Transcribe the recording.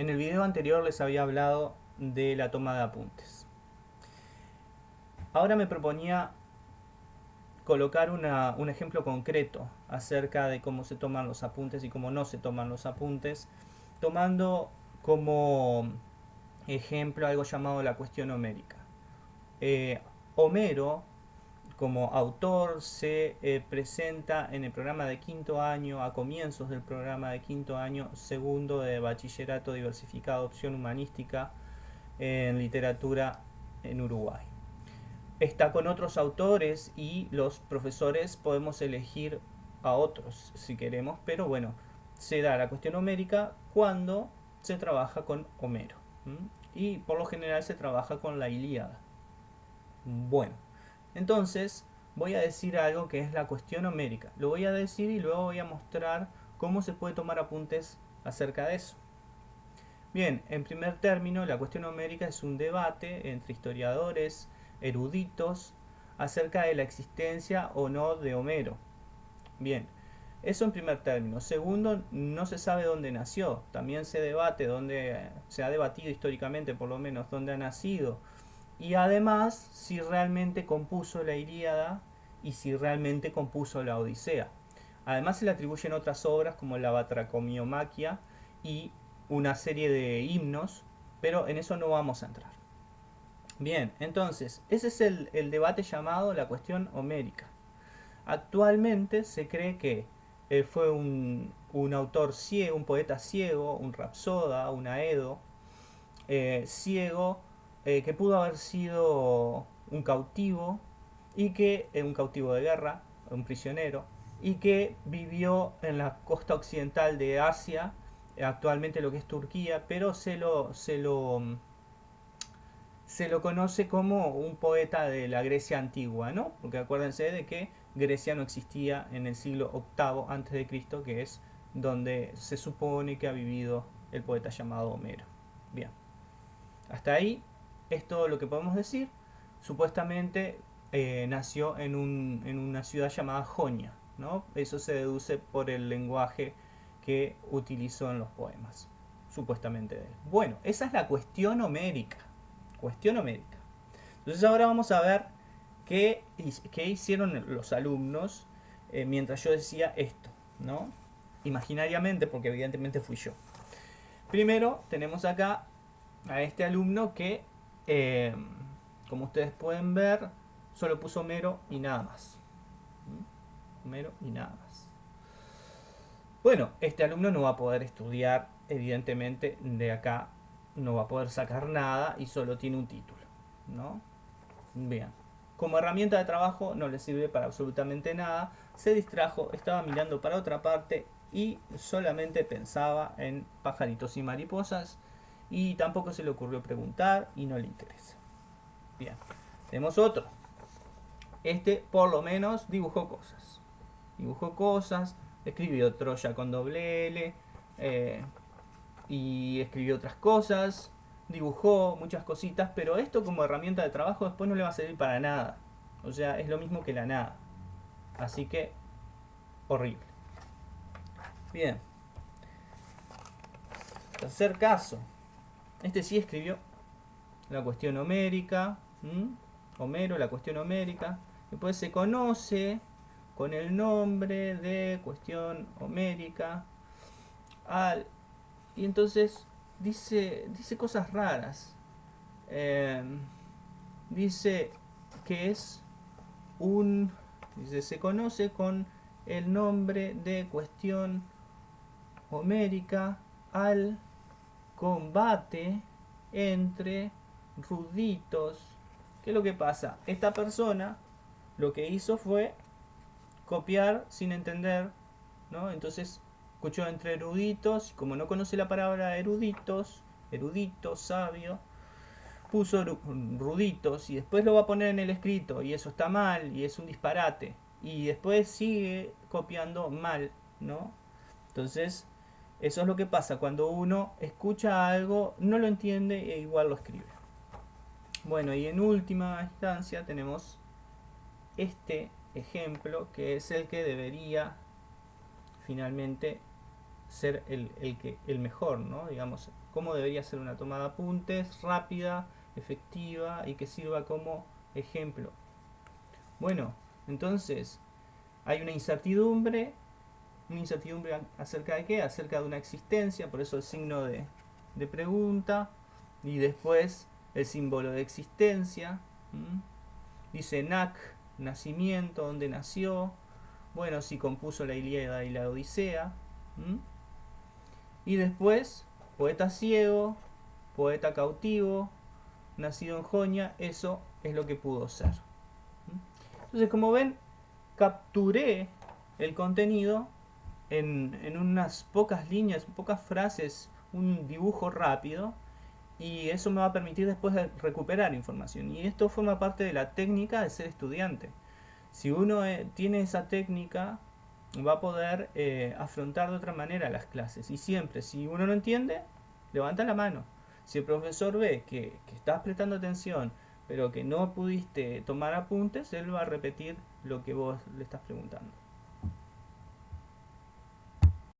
En el video anterior les había hablado de la toma de apuntes. Ahora me proponía colocar un ejemplo concreto acerca de cómo se toman los apuntes y cómo no se toman los apuntes, tomando como ejemplo algo llamado la cuestión homérica. Eh, Homero, como autor, se eh, presenta en el programa de quinto año, a comienzos del programa de quinto año, segundo de bachillerato diversificado, opción humanística en literatura en Uruguay. Está con otros autores y los profesores podemos elegir a otros si queremos, pero bueno, se da la cuestión homérica cuando se trabaja con Homero. Y por lo general se trabaja con la Ilíada. Bueno, entonces voy a decir algo que es la cuestión homérica. Lo voy a decir y luego voy a mostrar cómo se puede tomar apuntes acerca de eso. Bien, en primer término, la cuestión homérica es un debate entre historiadores, eruditos, acerca de la existencia o no de Homero. Bien, eso en primer término. Segundo, no se sabe dónde nació. También se debate, dónde, se ha debatido históricamente por lo menos, dónde ha nacido. Y además, si realmente compuso la Ilíada y si realmente compuso la Odisea. Además se le atribuyen otras obras como la Batracomiomaquia y una serie de himnos, pero en eso no vamos a entrar. Bien, entonces, ese es el, debate llamado la cuestión homérica. Actualmente se cree que él fue un, autor ciego, un poeta ciego, un rapsoda, un aedo, eh, ciego, eh, que pudo haber sido un cautivo, y que, eh, un cautivo de guerra, un prisionero, y que vivió en la costa occidental de Asia, actualmente lo que es Turquía, pero se lo, se lo, se lo conoce como un poeta de la Grecia antigua, ¿no? Porque acuérdense de que Grecia no existía en el siglo VIII antes de Cristo, que es donde se supone que ha vivido el poeta llamado Homero. Bien, hasta ahí es todo lo que podemos decir. Supuestamente eh, nació en, una ciudad llamada Jonia, ¿no? Eso se deduce por el lenguaje que utilizó en los poemas, supuestamente de él. Bueno, esa es la cuestión homérica. Cuestión homérica. Entonces ahora vamos a ver ¿Qué, hicieron los alumnos eh, mientras yo decía esto? ¿no? Imaginariamente, porque evidentemente fui yo. Primero tenemos acá a este alumno que, eh, como ustedes pueden ver, solo puso mero y nada más. Mero y nada más. Bueno, este alumno no va a poder estudiar, evidentemente, de acá no va a poder sacar nada y solo tiene un título, ¿no? Bien como herramienta de trabajo no le sirve para absolutamente nada, se distrajo, estaba mirando para otra parte y solamente pensaba en pajaritos y mariposas y tampoco se le ocurrió preguntar y no le interesa. Bien, tenemos otro. Este por lo menos dibujó cosas. Dibujó cosas, escribió Troya con doble L eh, y escribió otras cosas dibujó muchas cositas, pero esto como herramienta de trabajo después no le va a servir para nada. O sea, es lo mismo que la nada. Así que, horrible. Bien. Tercer caso. Este sí escribió la cuestión homérica. Homero, la cuestión homérica. Después se conoce con el nombre de cuestión homérica. Al, y entonces dice, dice cosas raras. Em, dice que es un... Dice, se conoce con el nombre de cuestión homérica al combate entre ruditos. ¿Qué es lo que pasa? Esta persona lo que hizo fue copiar sin entender, ¿no? Entonces escuchó entre eruditos, como no conoce la palabra eruditos, erudito, sabio, puso ruditos y después lo va a poner en el escrito y eso está mal y es un disparate y después sigue copiando mal, ¿no? Entonces, eso es lo que pasa cuando uno escucha algo, no lo entiende e igual lo escribe. Bueno, y en última instancia tenemos este ejemplo que es el que debería finalmente ser el, el, que, el mejor, ¿no? Digamos, cómo debería ser una tomada de apuntes rápida, efectiva y que sirva como ejemplo. Bueno, entonces hay una incertidumbre, una incertidumbre acerca de qué? Acerca de una existencia, por eso el signo de, de pregunta y después el símbolo de existencia. Dice Nak, nacimiento, dónde nació. Bueno, si compuso la Ilíada y la Odisea. Y después, poeta ciego, poeta cautivo, nacido en Jonia, eso es lo que pudo ser. Entonces, como ven, capturé el contenido en, unas pocas líneas, pocas frases, un dibujo rápido, y eso me va a permitir después recuperar información. Y esto forma parte de la técnica de ser estudiante. Si uno eh, tiene esa técnica, va a poder eh, afrontar de otra manera las clases. Y siempre, si uno no entiende, levanta la mano. Si el profesor ve que estás prestando atención, pero que no pudiste tomar apuntes, él va a repetir lo que vos le estás preguntando.